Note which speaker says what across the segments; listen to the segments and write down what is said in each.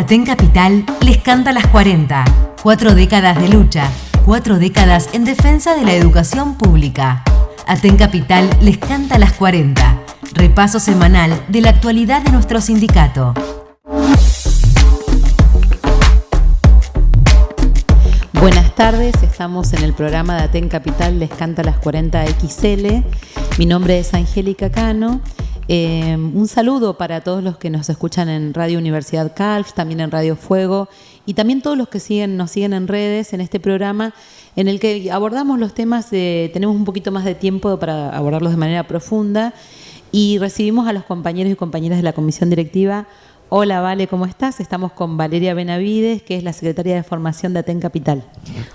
Speaker 1: Aten Capital les canta las 40. Cuatro décadas de lucha, cuatro décadas en defensa de la educación pública. Aten Capital les canta las 40. Repaso semanal de la actualidad de nuestro sindicato.
Speaker 2: Buenas tardes, estamos en el programa de Aten Capital Les Canta las 40 XL. Mi nombre es Angélica Cano. Eh, un saludo para todos los que nos escuchan en Radio Universidad Calf, también en Radio Fuego y también todos los que siguen, nos siguen en redes en este programa en el que abordamos los temas, tenemos un poquito más de tiempo para abordarlos de manera profunda y recibimos a los compañeros y compañeras de la comisión directiva Hola, Vale, ¿cómo estás? Estamos con Valeria Benavides, que es la secretaria de formación de Aten Capital.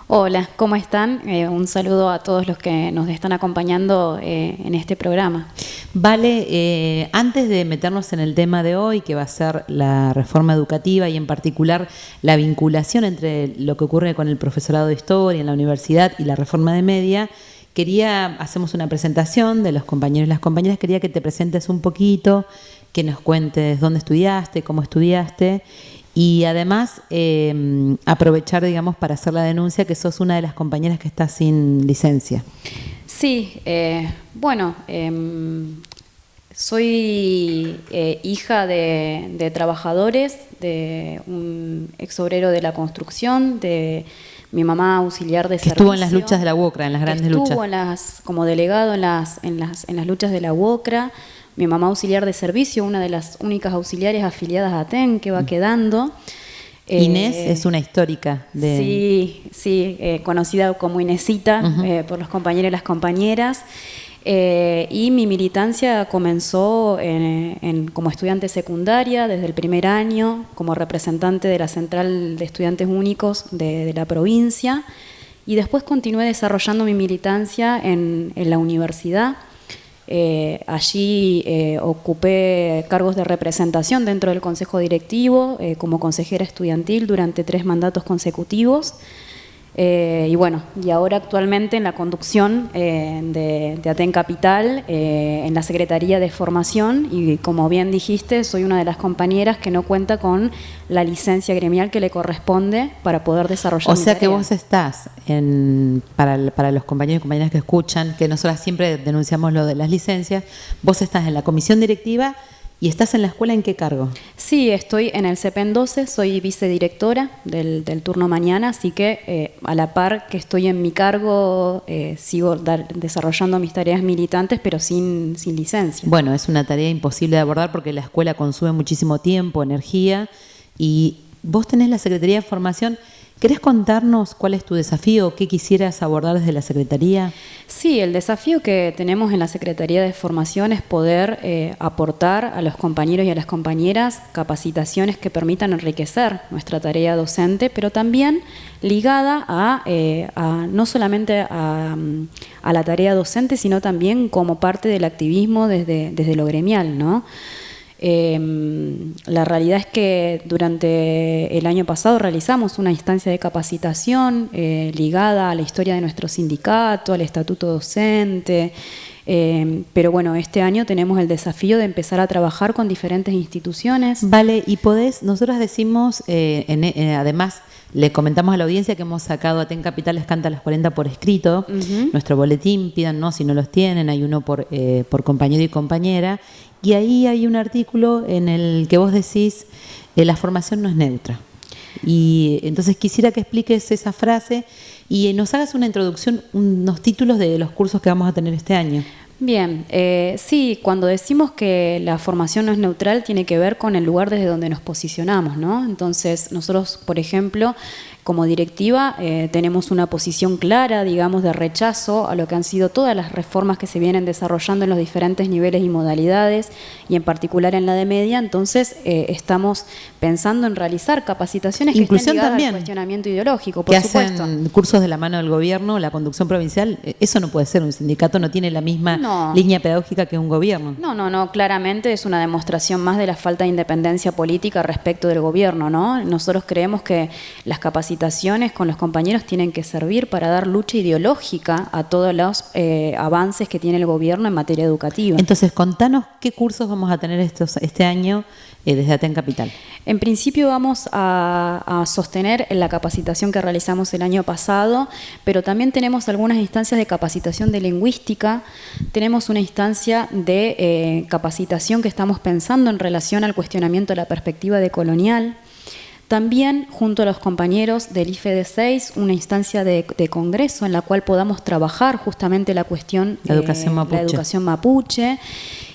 Speaker 3: Hola, ¿cómo están? Eh, un saludo a todos los que nos están acompañando eh, en este programa.
Speaker 2: Vale, eh, antes de meternos en el tema de hoy, que va a ser la reforma educativa y en particular la vinculación entre lo que ocurre con el profesorado de historia en la universidad y la reforma de media, quería, hacemos una presentación de los compañeros y las compañeras, quería que te presentes un poquito que nos cuentes dónde estudiaste, cómo estudiaste y además em, aprovechar, digamos, para hacer la denuncia que sos una de las compañeras que está sin licencia.
Speaker 3: Sí, eh, bueno, em, soy eh, hija de, trabajadores, de un ex obrero de la construcción, de mi mamá auxiliar de
Speaker 2: que Estuvo en las luchas de la UOCRA, en las grandes luchas.
Speaker 3: Estuvo en las, como delegado en las, en las, en las luchas de la UOCRA mi mamá auxiliar de servicio, una de las únicas auxiliares afiliadas a ATEN que va mm. quedando.
Speaker 2: Inés eh, es una histórica de...
Speaker 3: Sí, sí, eh, conocida como Inesita eh, por los compañeros y las compañeras. Y mi militancia comenzó como estudiante secundaria desde el primer año, como representante de la Central de Estudiantes Únicos de, la provincia, y después continué desarrollando mi militancia en la universidad. Eh, allí eh, ocupé cargos de representación dentro del Consejo Directivo eh, como consejera estudiantil durante tres mandatos consecutivos. Eh, y bueno, y ahora actualmente en la conducción eh, de, de, Aten Capital, eh, en la Secretaría de Formación, y como bien dijiste, soy una de las compañeras que no cuenta con la licencia gremial que le corresponde para poder desarrollar
Speaker 2: O sea que vos estás, en, para, para los compañeros y compañeras que escuchan, que nosotras siempre denunciamos lo de las licencias, vos estás en la comisión directiva ¿Y estás en la escuela en qué cargo?
Speaker 3: Sí, estoy en el CEPEN 12, soy vicedirectora del, del turno mañana, así que eh, a la par que estoy en mi cargo, eh, sigo desarrollando mis tareas militantes, pero sin, sin licencia.
Speaker 2: Bueno, es una tarea imposible de abordar porque la escuela consume muchísimo tiempo, energía, y vos tenés la Secretaría de Formación ¿Querés contarnos cuál es tu desafío? ¿Qué quisieras abordar desde la Secretaría?
Speaker 3: Sí, el desafío que tenemos en la Secretaría de Formación es poder eh, aportar a los compañeros y a las compañeras capacitaciones que permitan enriquecer nuestra tarea docente, pero también ligada a, eh, no solamente a, la tarea docente, sino también como parte del activismo desde, desde lo gremial, ¿no? Em, la realidad es que durante el año pasado realizamos una instancia de capacitación eh, ligada a la historia de nuestro sindicato, al estatuto docente, em, pero bueno, este año tenemos el desafío de empezar a trabajar con diferentes instituciones.
Speaker 2: Vale, y podés, nosotros decimos, eh, eh, además, le comentamos a la audiencia que hemos sacado a Ten Capitales Canta las 40 por escrito, nuestro boletín, pídanos si no los tienen, hay uno por, por compañero y compañera, y ahí hay un artículo en el que vos decís, eh, la formación no es neutra. Y entonces quisiera que expliques esa frase y nos hagas una introducción, unos títulos de los cursos que vamos a tener este año.
Speaker 3: Bien, eh, sí, cuando decimos que la formación no es neutral tiene que ver con el lugar desde donde nos posicionamos, ¿no? Entonces, nosotros, por ejemplo, como directiva eh, tenemos una posición clara, digamos, de rechazo a lo que han sido todas las reformas que se vienen desarrollando en los diferentes niveles y modalidades, y en particular en la de media, entonces eh, estamos pensando en realizar capacitaciones que estén también, al cuestionamiento ideológico, por
Speaker 2: que Hacen cursos de la mano del gobierno, la conducción provincial, eh, eso no puede ser, un sindicato no tiene la misma línea pedagógica que un gobierno.
Speaker 3: No, no, no, claramente es una demostración más de la falta de independencia política respecto del gobierno, ¿no? Nosotros creemos que las capacitaciones con los compañeros tienen que servir para dar lucha ideológica a todos los eh, avances que tiene el gobierno en materia educativa.
Speaker 2: Entonces, contanos qué cursos vamos a tener estos, este año eh, desde Aten Capital.
Speaker 3: En principio vamos a, sostener la capacitación que realizamos el año pasado, pero también tenemos algunas instancias de capacitación de lingüística, tenemos una instancia de eh, capacitación que estamos pensando en relación al cuestionamiento de la perspectiva de colonial, también, junto a los compañeros del IFED 6, una instancia de, congreso en la cual podamos trabajar justamente la cuestión
Speaker 2: de educación
Speaker 3: mapuche. La educación mapuche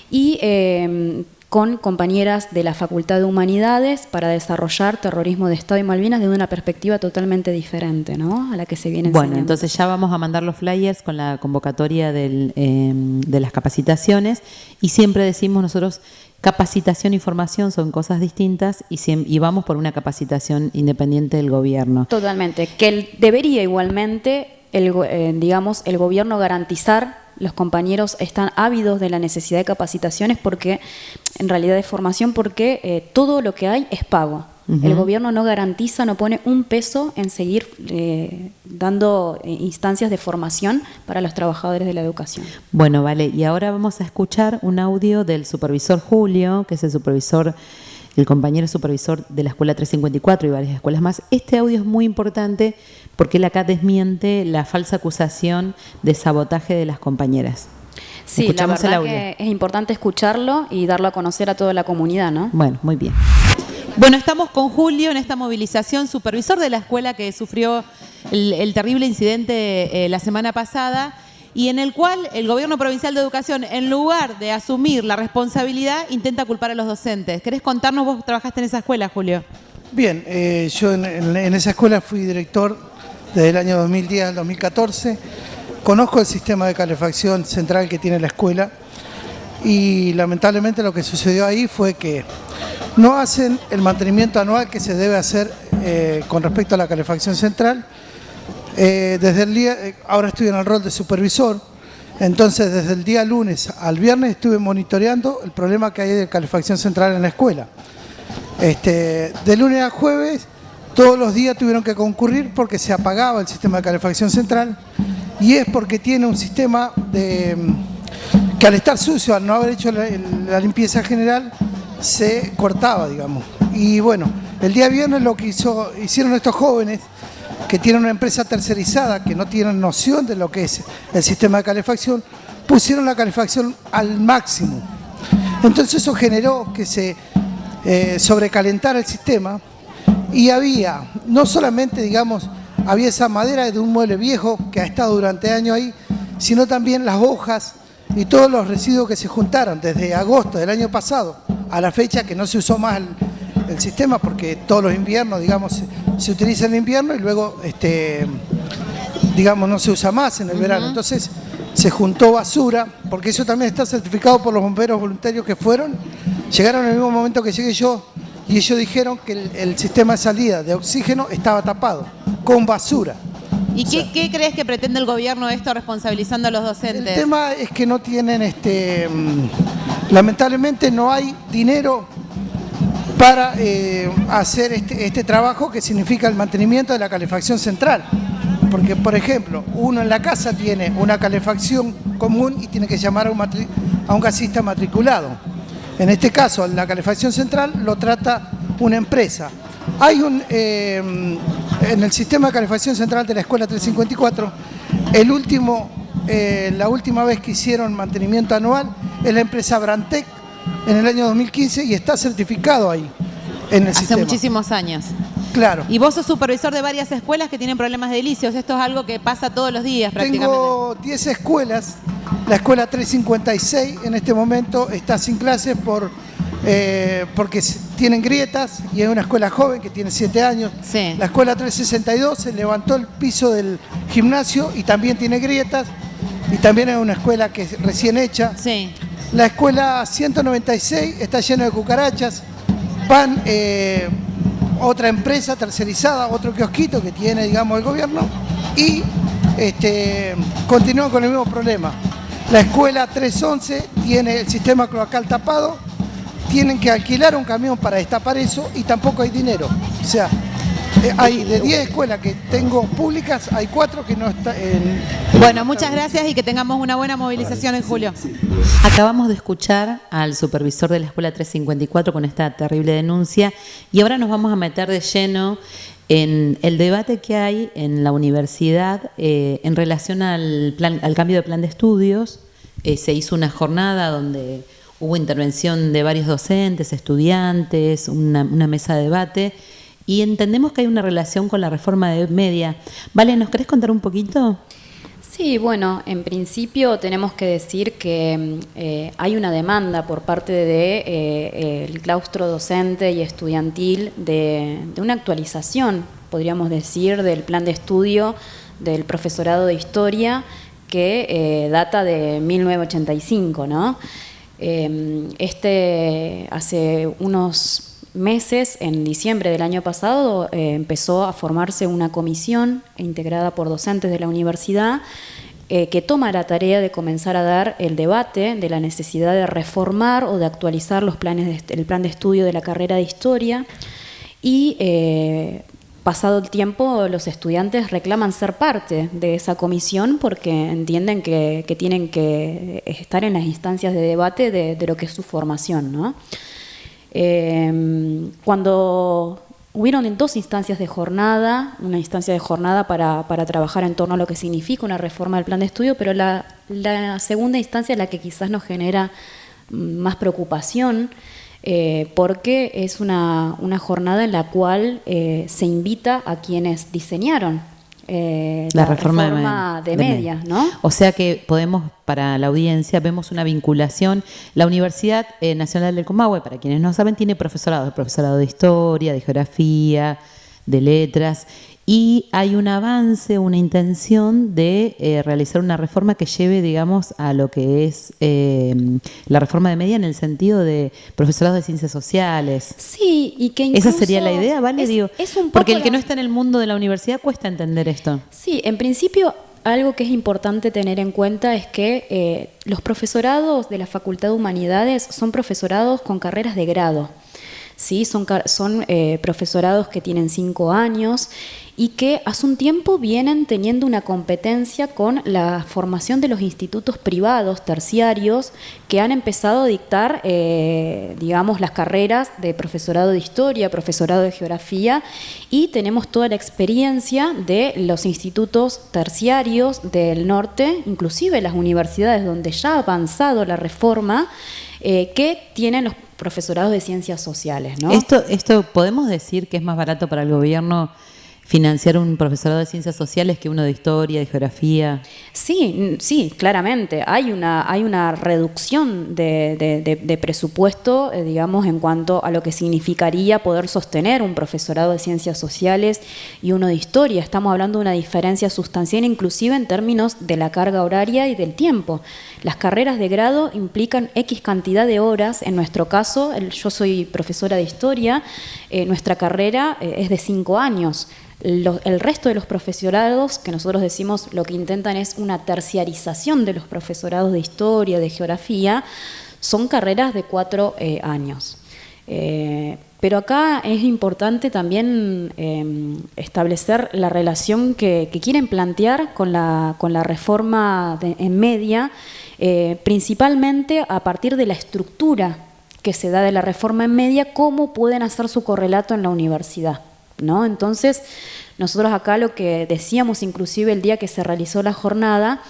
Speaker 3: y eh, con compañeras de la Facultad de Humanidades para desarrollar terrorismo de Estado y Malvinas desde una perspectiva totalmente diferente ¿no? a la que se viene
Speaker 2: Bueno, entonces ya vamos a mandar los flyers con la convocatoria em, de las capacitaciones y siempre decimos nosotros capacitación y formación son cosas distintas y, y vamos por una capacitación independiente del gobierno.
Speaker 3: Totalmente, que debería igualmente, el, eh, digamos, el gobierno garantizar los compañeros están ávidos de la necesidad de capacitaciones porque, en realidad de formación, porque eh, todo lo que hay es pago. El gobierno no garantiza, no pone un peso en seguir eh, dando eh, instancias de formación para los trabajadores de la educación.
Speaker 2: Bueno, vale, y ahora vamos a escuchar un audio del supervisor Julio, que es el supervisor el compañero supervisor de la Escuela 354 y varias escuelas más. Este audio es muy importante porque él acá desmiente la falsa acusación de sabotaje de las compañeras.
Speaker 3: Sí, la verdad que es importante escucharlo y darlo a conocer a toda la comunidad, ¿no?
Speaker 2: Bueno, muy bien. Bueno, estamos con Julio en esta movilización, supervisor de la escuela que sufrió el, terrible incidente eh, la semana pasada y en el cual el gobierno provincial de educación, en lugar de asumir la responsabilidad, intenta culpar a los docentes. ¿Querés contarnos, vos trabajaste en esa escuela, Julio?
Speaker 4: Bien, eh, yo en, esa escuela fui director desde el año 2010 al 2014. Conozco el sistema de calefacción central que tiene la escuela y lamentablemente lo que sucedió ahí fue que no hacen el mantenimiento anual que se debe hacer eh, con respecto a la calefacción central eh, desde el día, eh, ahora estoy en el rol de supervisor, entonces desde el día lunes al viernes estuve monitoreando el problema que hay de calefacción central en la escuela. Este, de lunes a jueves todos los días tuvieron que concurrir porque se apagaba el sistema de calefacción central y es porque tiene un sistema de, mm, que al estar sucio, al no haber hecho la, limpieza general, se cortaba, digamos. Y bueno, el día viernes lo que hizo, hicieron estos jóvenes que tienen una empresa tercerizada, que no tienen noción de lo que es el sistema de calefacción, pusieron la calefacción al máximo. Entonces eso generó que se eh, sobrecalentara el sistema y había, no solamente, digamos, había esa madera de un mueble viejo que ha estado durante años ahí, sino también las hojas y todos los residuos que se juntaron desde agosto del año pasado a la fecha que no se usó más el sistema porque todos los inviernos, digamos, se, utiliza en invierno y luego, este, digamos, no se usa más en el verano. Entonces se juntó basura, porque eso también está certificado por los bomberos voluntarios que fueron, llegaron en el mismo momento que llegué yo y ellos dijeron que el, sistema de salida de oxígeno estaba tapado, con basura.
Speaker 2: ¿Y qué, crees que pretende el gobierno esto responsabilizando a los docentes?
Speaker 4: El tema es que no tienen, este, mm, lamentablemente no hay dinero para eh, hacer este, este, trabajo que significa el mantenimiento de la calefacción central. Porque, por ejemplo, uno en la casa tiene una calefacción común y tiene que llamar a un, a un gasista matriculado. En este caso, la calefacción central lo trata una empresa. Hay un, eh, en el sistema de calefacción central de la Escuela 354, el último, eh, la última vez que hicieron mantenimiento anual es la empresa Brantec, en el año 2015 y está certificado ahí en el
Speaker 2: Hace muchísimos años.
Speaker 4: Claro.
Speaker 2: Y vos sos supervisor de varias escuelas que tienen problemas de delicios. Esto es algo que pasa todos los días prácticamente.
Speaker 4: Tengo 10 escuelas. La escuela 356 en este momento está sin clases por, eh, porque tienen grietas y es una escuela joven que tiene 7 años.
Speaker 2: Sí.
Speaker 4: La escuela 362 se levantó el piso del gimnasio y también tiene grietas. Y también es una escuela que es recién hecha.
Speaker 2: Sí.
Speaker 4: La escuela 196 está llena de cucarachas. Van eh, otra empresa tercerizada, otro kiosquito que tiene, digamos, el gobierno y este, continúan con el mismo problema. La escuela 311 tiene el sistema cloacal tapado, tienen que alquilar un camión para destapar eso y tampoco hay dinero. O sea, hay de 10 escuelas que tengo públicas, hay 4 que no están en...
Speaker 2: Bueno, muchas gracias y que tengamos una buena movilización en julio. Acabamos de escuchar al supervisor de la Escuela 354 con esta terrible denuncia y ahora nos vamos a meter de lleno en el debate que hay en la universidad eh, en relación al, plan, al cambio de plan de estudios. Eh, se hizo una jornada donde hubo intervención de varios docentes, estudiantes, una, una mesa de debate y entendemos que hay una relación con la reforma de media. Vale, ¿nos querés contar un poquito?
Speaker 3: Sí, bueno, en principio tenemos que decir que eh, hay una demanda por parte del de, eh, claustro docente y estudiantil de, una actualización, podríamos decir, del plan de estudio del profesorado de historia que eh, data de 1985, ¿no? este hace unos meses, en diciembre del año pasado, eh, empezó a formarse una comisión integrada por docentes de la universidad eh, que toma la tarea de comenzar a dar el debate de la necesidad de reformar o de actualizar los planes el plan de estudio de la carrera de historia y eh, pasado el tiempo los estudiantes reclaman ser parte de esa comisión porque entienden que, tienen que estar en las instancias de debate de, de lo que es su formación. ¿no? Em, cuando hubieron dos instancias de jornada, una instancia de jornada para, trabajar en torno a lo que significa una reforma del plan de estudio, pero la, segunda instancia es la que quizás nos genera más preocupación, eh, porque es una, jornada en la cual eh, se invita a quienes diseñaron eh, la, reforma, de, media, ¿no?
Speaker 2: O sea que podemos, para la audiencia, vemos una vinculación. La Universidad eh, Nacional del Comahue, para quienes no saben, tiene profesorado, profesorado de historia, de geografía, de letras, y hay un avance, una intención de eh, realizar una reforma que lleve, digamos, a lo que es eh, la reforma de media en el sentido de profesorado de ciencias sociales.
Speaker 3: Sí, y que
Speaker 2: Esa sería la idea, ¿vale? Digo, porque el que no está en el mundo de la universidad cuesta entender esto.
Speaker 3: Sí, en principio algo que es importante tener en cuenta es que eh, los profesorados de la Facultad de Humanidades son profesorados con carreras de grado. ¿Sí? Son, son profesorados que tienen cinco años y que hace un tiempo vienen teniendo una competencia con la formación de los institutos privados terciarios que han empezado a dictar, eh, digamos, las carreras de profesorado de historia, profesorado de geografía y tenemos toda la experiencia de los institutos terciarios del norte, inclusive las universidades donde ya ha avanzado la reforma, eh, que tienen los profesorados de ciencias sociales. ¿no?
Speaker 2: Esto, esto podemos decir que es más barato para el gobierno financiar un profesorado de ciencias sociales que uno de historia, de geografía?
Speaker 3: Sí, sí, claramente. Hay una, hay una reducción de, presupuesto, eh, digamos, en cuanto a lo que significaría poder sostener un profesorado de ciencias sociales y uno de historia. Estamos hablando de una diferencia sustancial, inclusive en términos de la carga horaria y del tiempo. Las carreras de grado implican X cantidad de horas. En nuestro caso, yo soy profesora de historia, eh, nuestra carrera eh, es de cinco años el resto de los profesorados, que nosotros decimos lo que intentan es una terciarización de los profesorados de historia, de geografía, son carreras de cuatro eh, años. Eh, pero acá es importante también em, establecer la relación que, quieren plantear con la, reforma en media, eh, principalmente a partir de la estructura que se da de la reforma en media, cómo pueden hacer su correlato en la universidad. ¿No? Entonces, nosotros acá lo que decíamos inclusive el día que se realizó la jornada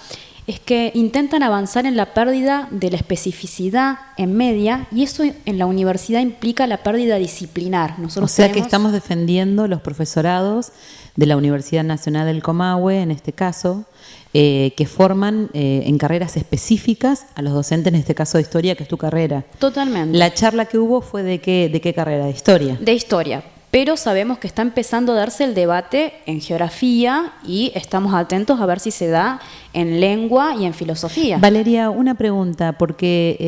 Speaker 3: es que intentan avanzar en la pérdida de la especificidad en media y eso en la universidad implica la pérdida disciplinar.
Speaker 2: Nosotros o sea que estamos defendiendo los profesorados de la Universidad Nacional del Comahue, en este caso, eh, que forman eh, en carreras específicas a los docentes, en este caso de historia, que es tu carrera.
Speaker 3: Totalmente.
Speaker 2: La charla que hubo fue de qué, de qué carrera, de historia.
Speaker 3: De historia, pero sabemos que está empezando a darse el debate en geografía y estamos atentos a ver si se da en lengua y en filosofía.
Speaker 2: Valeria, una pregunta, porque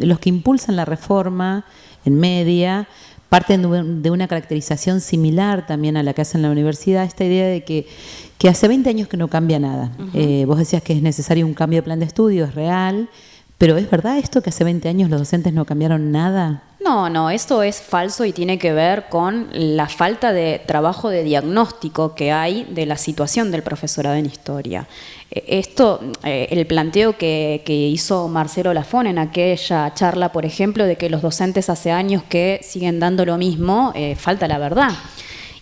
Speaker 2: los que impulsan la reforma en media parten de una caracterización similar también a la que hacen en la universidad, esta idea de que, que hace 20 años que no cambia nada. Eh, vos decías que es necesario un cambio de plan de estudio, es real, pero ¿es verdad esto que hace 20 años los docentes no cambiaron nada?
Speaker 3: No, no, esto es falso y tiene que ver con la falta de trabajo de diagnóstico que hay de la situación del profesorado en historia. Eh, esto, eh, el planteo que, hizo Marcelo Lafón en aquella charla, por ejemplo, de que los docentes hace años que siguen dando lo mismo, eh, falta la verdad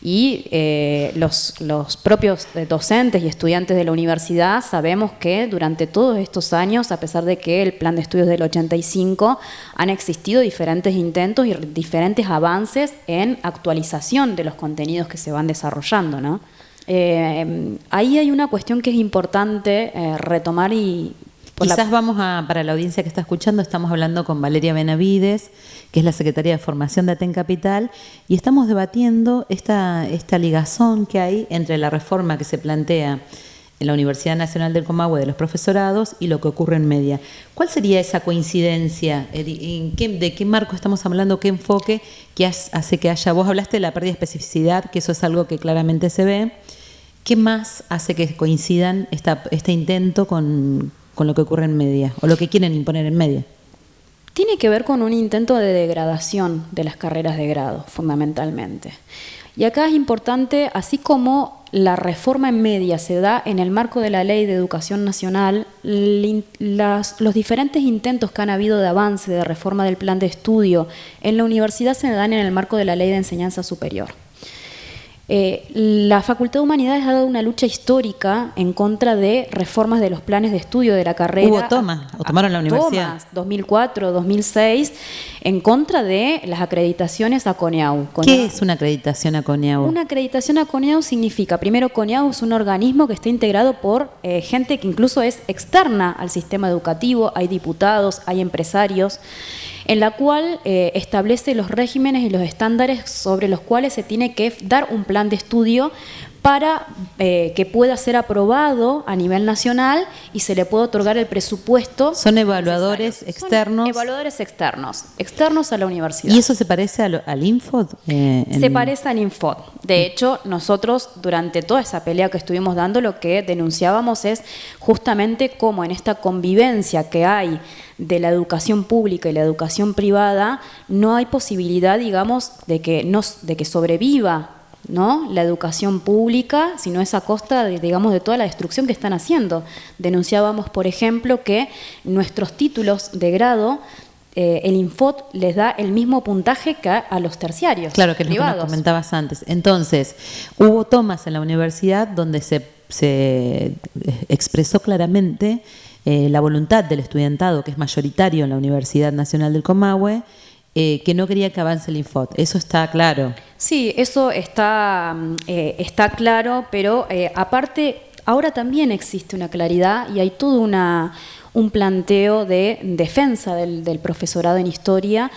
Speaker 3: y eh, los, los, propios docentes y estudiantes de la universidad sabemos que durante todos estos años, a pesar de que el plan de estudios del 85, han existido diferentes intentos y diferentes avances en actualización de los contenidos que se van desarrollando. ¿no? Eh, ahí hay una cuestión que es importante eh, retomar y
Speaker 2: Quizás vamos a, para la audiencia que está escuchando, estamos hablando con Valeria Benavides, que es la Secretaria de Formación de Aten Capital, y estamos debatiendo esta, esta ligazón que hay entre la reforma que se plantea en la Universidad Nacional del Comahue de los profesorados y lo que ocurre en media. ¿Cuál sería esa coincidencia? ¿En qué, ¿De qué marco estamos hablando? ¿Qué enfoque que hace que haya? Vos hablaste de la pérdida de especificidad, que eso es algo que claramente se ve. ¿Qué más hace que coincidan este intento con, con lo que ocurre en media o lo que quieren imponer en media?
Speaker 3: Tiene que ver con un intento de degradación de las carreras de grado, fundamentalmente. Y acá es importante, así como la reforma en media se da en el marco de la Ley de Educación Nacional, los diferentes intentos que han habido de avance de reforma del plan de estudio en la universidad se dan en el marco de la Ley de Enseñanza Superior. Eh, la Facultad de Humanidades ha dado una lucha histórica en contra de reformas de los planes de estudio de la carrera.
Speaker 2: Hubo tomas, o tomaron la universidad.
Speaker 3: Tomas, 2004, 2006, en contra de las acreditaciones a CONEAU.
Speaker 2: ¿Qué es una acreditación a CONEAU?
Speaker 3: Una acreditación a CONEAU significa, primero, CONEAU es un organismo que está integrado por eh, gente que incluso es externa al sistema educativo, hay diputados, hay empresarios en la cual eh, establece los regímenes y los estándares sobre los cuales se tiene que dar un plan de estudio para eh, que pueda ser aprobado a nivel nacional y se le pueda otorgar el presupuesto.
Speaker 2: ¿Son evaluadores externos?
Speaker 3: evaluadores externos, externos a la universidad.
Speaker 2: ¿Y eso se parece al, Infod?
Speaker 3: Eh, se parece al Infod. De hecho, nosotros durante toda esa pelea que estuvimos dando, lo que denunciábamos es justamente cómo en esta convivencia que hay de la educación pública y la educación privada, no hay posibilidad, digamos, de que, de que sobreviva ¿no? la educación pública, sino es a costa, de, digamos, de toda la destrucción que están haciendo. Denunciábamos, por ejemplo, que nuestros títulos de grado eh, el Infot les da el mismo puntaje que a, los terciarios.
Speaker 2: Claro, que es lo que nos comentabas antes. Entonces, hubo tomas en la universidad donde se, se expresó claramente eh, la voluntad del estudiantado, que es mayoritario en la Universidad Nacional del Comahue, eh, que no quería que avance el Infot. Eso está claro.
Speaker 3: Sí, eso está, mm, eh, está claro, pero eh, aparte, ahora también existe una claridad y hay todo una, un planteo de defensa del, del profesorado en historia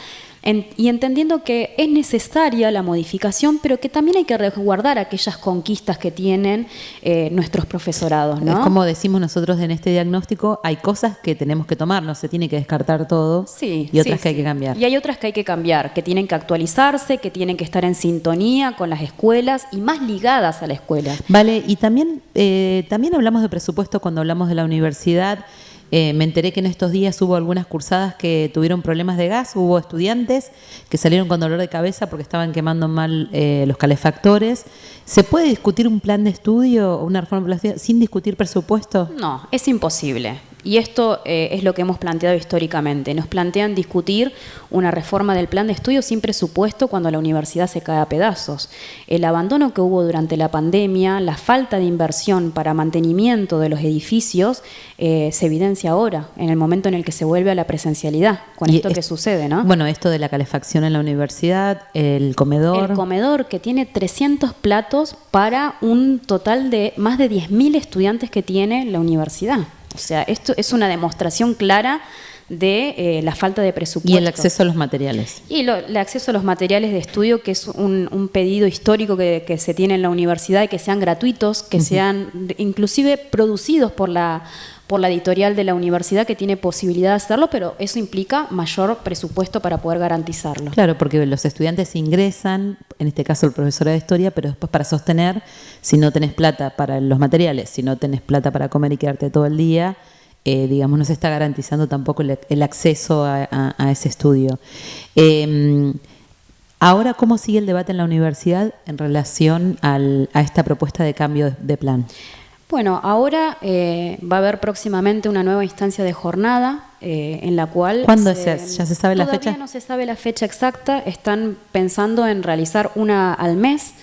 Speaker 3: y entendiendo que es necesaria la modificación, pero que también hay que resguardar aquellas conquistas que tienen eh, nuestros profesorados. ¿no?
Speaker 2: Es como decimos nosotros en este diagnóstico, hay cosas que tenemos que tomar, no se tiene que descartar todo
Speaker 3: sí,
Speaker 2: y otras que hay que cambiar.
Speaker 3: Y hay otras que hay que cambiar, que tienen que actualizarse, que tienen que estar en sintonía con las escuelas y más ligadas a la escuela.
Speaker 2: Vale, y también, eh, también hablamos de presupuesto cuando hablamos de la universidad. Eh, me enteré que en estos días hubo algunas cursadas que tuvieron problemas de gas, hubo estudiantes que salieron con dolor de cabeza porque estaban quemando mal eh, los calefactores. ¿Se puede discutir un plan de estudio o una reforma sin discutir presupuesto?
Speaker 3: No, es imposible. Y esto eh, es lo que hemos planteado históricamente. Nos plantean discutir una reforma del plan de estudio sin presupuesto cuando la universidad se cae a pedazos. El abandono que hubo durante la pandemia, la falta de inversión para mantenimiento de los edificios, eh, se evidencia ahora, en el momento en el que se vuelve a la presencialidad, con esto que sucede, ¿no?
Speaker 2: Bueno, esto de la calefacción en la universidad, el comedor.
Speaker 3: El comedor que tiene 300 platos para un total de más de 10.000 estudiantes que tiene la universidad. O sea, esto es una demostración clara de eh, la falta de presupuesto.
Speaker 2: Y el acceso a los materiales.
Speaker 3: Y el acceso a los materiales de estudio, que es un, pedido histórico que, se tiene en la universidad, y que sean gratuitos, que sean inclusive producidos por la por la editorial de la universidad que tiene posibilidad de hacerlo, pero eso implica mayor presupuesto para poder garantizarlo.
Speaker 2: Claro, porque los estudiantes ingresan, en este caso el profesor de historia, pero después para sostener, si no tenés plata para los materiales, si no tenés plata para comer y quedarte todo el día, eh, digamos, no se está garantizando tampoco el, acceso a, ese estudio. Em, ahora, ¿cómo sigue el debate en la universidad en relación a esta propuesta de cambio de plan?
Speaker 3: Bueno, ahora eh, va a haber próximamente una nueva instancia de jornada eh, en la cual...
Speaker 2: ¿Cuándo es? ¿Ya se sabe la fecha?
Speaker 3: Todavía no se sabe la fecha exacta, están pensando en realizar una al mes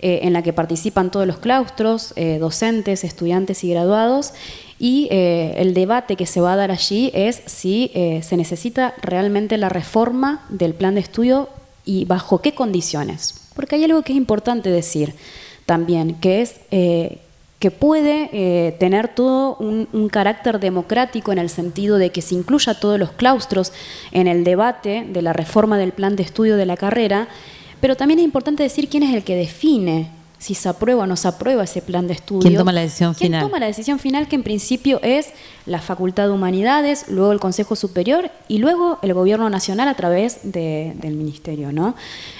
Speaker 3: eh, en la que participan todos los claustros, docentes, estudiantes y graduados y el debate que se va a dar allí es si se necesita realmente la reforma del plan de estudio y bajo qué condiciones. Porque hay algo que es importante decir también, que es que puede eh, tener todo un, carácter democrático en el sentido de que se incluya todos los claustros en el debate de la reforma del plan de estudio de la carrera, pero también es importante decir quién es el que define si se aprueba o no se aprueba ese plan de estudio.
Speaker 2: ¿Quién toma la decisión final?
Speaker 3: ¿Quién toma la decisión final que en principio es la Facultad de Humanidades, luego el Consejo Superior y luego el Gobierno Nacional a través del Ministerio, ¿no?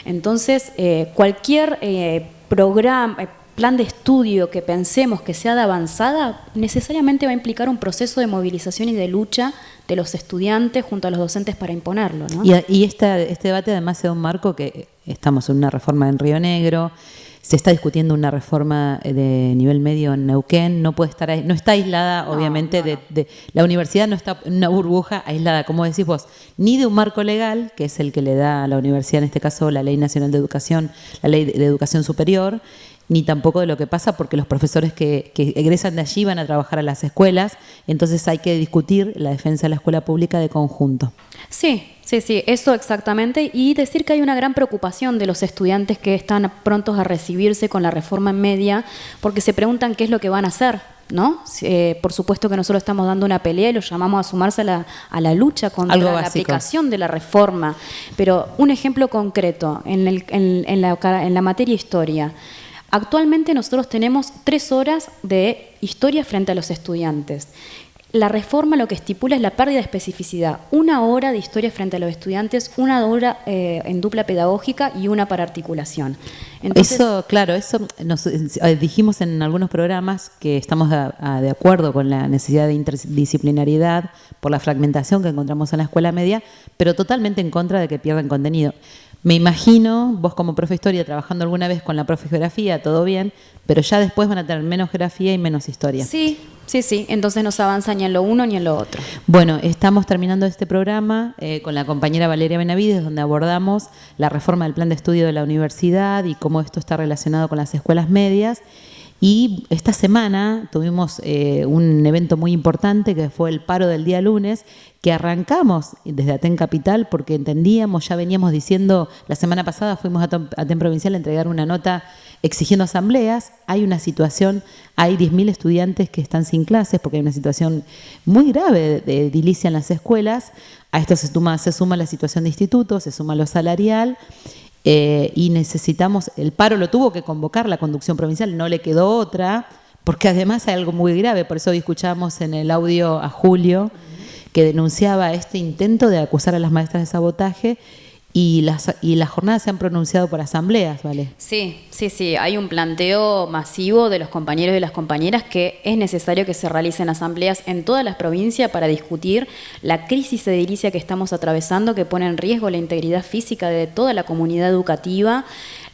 Speaker 3: Entonces, eh, cualquier eh, programa, plan de estudio que pensemos que sea de avanzada, necesariamente va a implicar un proceso de movilización y de lucha de los estudiantes junto a los docentes para imponerlo.
Speaker 2: Y, este debate además se da un marco que estamos en una reforma en Río Negro, se está discutiendo una reforma de nivel medio en Neuquén, no puede estar no está aislada, obviamente, De, la universidad no está en una burbuja aislada, como decís vos, ni de un marco legal, que es el que le da a la universidad, en este caso la Ley Nacional de Educación, la Ley de Educación Superior, ni tampoco de lo que pasa porque los profesores que, egresan de allí van a trabajar a las escuelas, entonces hay que discutir la defensa de la escuela pública de conjunto.
Speaker 3: Sí, sí, sí, eso exactamente, y decir que hay una gran preocupación de los estudiantes que están prontos a recibirse con la reforma en media, porque se preguntan qué es lo que van a hacer. ¿No? Eh, por supuesto que nosotros estamos dando una pelea y los llamamos a sumarse a la, lucha contra la aplicación de la reforma. Pero un ejemplo concreto en, en, la, en la materia historia. Actualmente nosotros tenemos tres horas de historia frente a los estudiantes. La reforma lo que estipula es la pérdida de especificidad. Una hora de historia frente a los estudiantes, una hora eh, en dupla pedagógica y una para articulación.
Speaker 2: eso, claro, eso nos eh, dijimos en algunos programas que estamos de acuerdo con la necesidad de interdisciplinariedad por la fragmentación que encontramos en la escuela media, pero totalmente en contra de que pierdan contenido. Me imagino, vos como profe historia, trabajando alguna vez con la profe geografía, todo bien, pero ya después van a tener menos geografía y menos historia.
Speaker 3: Sí, sí, sí. Entonces no se avanza ni en lo uno ni en lo otro.
Speaker 2: Bueno, estamos terminando este programa eh, con la compañera Valeria Benavides, donde abordamos la reforma del plan de estudio de la universidad y cómo esto está relacionado con las escuelas medias. Y esta semana tuvimos eh, un evento muy importante que fue el paro del día lunes, que arrancamos desde Aten Capital porque entendíamos, ya veníamos diciendo, la semana pasada fuimos a Aten Provincial a entregar una nota exigiendo asambleas, hay una situación, hay 10.000 estudiantes que están sin clases porque hay una situación muy grave de edilicia en las escuelas, a esto se suma, se suma la situación de institutos, se suma lo salarial eh, y necesitamos, el paro lo tuvo que convocar la conducción provincial, no le quedó otra, porque además hay algo muy grave, por eso hoy escuchamos en el audio a Julio que denunciaba este intento de acusar a las maestras de sabotaje y las, y las jornadas se han pronunciado por asambleas, ¿vale?
Speaker 3: Sí, sí, sí. Hay un planteo masivo de los compañeros y las compañeras que es necesario que se realicen asambleas en todas las provincias para discutir la crisis edilicia que estamos atravesando, que pone en riesgo la integridad física de toda la comunidad educativa,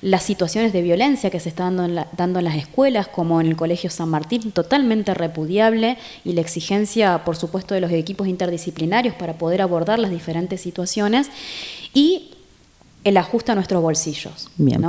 Speaker 3: las situaciones de violencia que se están dando en, dando en las escuelas, como en el Colegio San Martín, totalmente repudiable, y la exigencia, por supuesto, de los equipos interdisciplinarios para poder abordar las diferentes situaciones y el ajuste a nuestros bolsillos.
Speaker 2: Bien.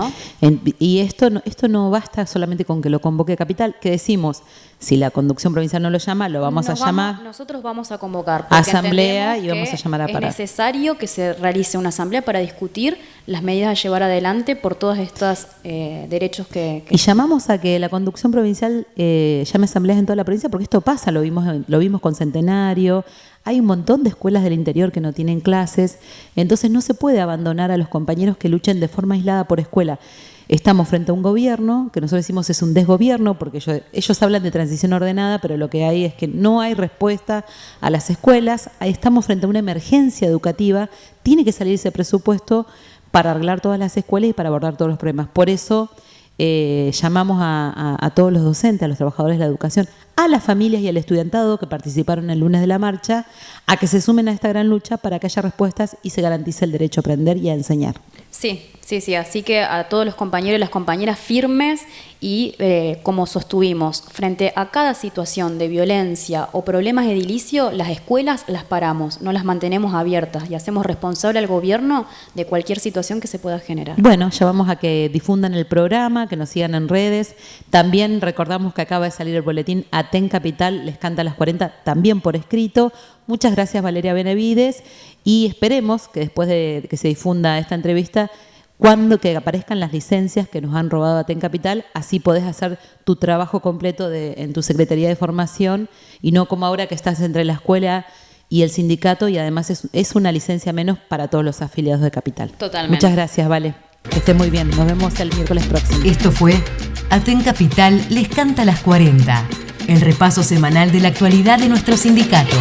Speaker 2: y esto esto no basta solamente con que lo convoque Capital, que decimos, si la conducción provincial no lo llama, lo vamos a llamar.
Speaker 3: Nosotros vamos a convocar.
Speaker 2: Asamblea y vamos a llamar a
Speaker 3: parar. Es necesario que se realice una asamblea para discutir las medidas a llevar adelante por todos estos eh, derechos que,
Speaker 2: Y llamamos a que la conducción provincial eh, llame asambleas en toda la provincia, porque esto pasa, lo vimos, lo vimos con Centenario, hay un montón de escuelas del interior que no tienen clases, entonces no se puede abandonar a los compañeros que luchen de forma aislada por escuela. Estamos frente a un gobierno, que nosotros decimos es un desgobierno, porque ellos, ellos hablan de transición ordenada, pero lo que hay es que no hay respuesta a las escuelas. Estamos frente a una emergencia educativa, tiene que salir ese presupuesto para arreglar todas las escuelas y para abordar todos los problemas. Por eso eh, llamamos a, todos los docentes, a los trabajadores de la educación, a las familias y al estudiantado que participaron el lunes de la marcha, a que se sumen a esta gran lucha para que haya respuestas y se garantice el derecho a aprender y a enseñar.
Speaker 3: Sí, sí, sí. Así que a todos los compañeros y las compañeras firmes y eh, como sostuvimos, frente a cada situación de violencia o problemas edilicio, las escuelas las paramos, no las mantenemos abiertas y hacemos responsable al gobierno de cualquier situación que se pueda generar.
Speaker 2: Bueno, ya vamos a que difundan el programa, que nos sigan en redes. También recordamos que acaba de salir el boletín Aten Capital, les canta a las 40, también por escrito. Muchas gracias Valeria Benevides y esperemos que después de que se difunda esta entrevista, cuando que aparezcan las licencias que nos han robado Aten Capital, así podés hacer tu trabajo completo de, en tu Secretaría de Formación y no como ahora que estás entre la escuela y el sindicato y además es, es una licencia menos para todos los afiliados de Capital.
Speaker 3: Totalmente.
Speaker 2: Muchas gracias, Vale. Que esté muy bien. Nos vemos el miércoles próximo.
Speaker 1: Esto fue Aten Capital les canta las 40, el repaso semanal de la actualidad de nuestro sindicato.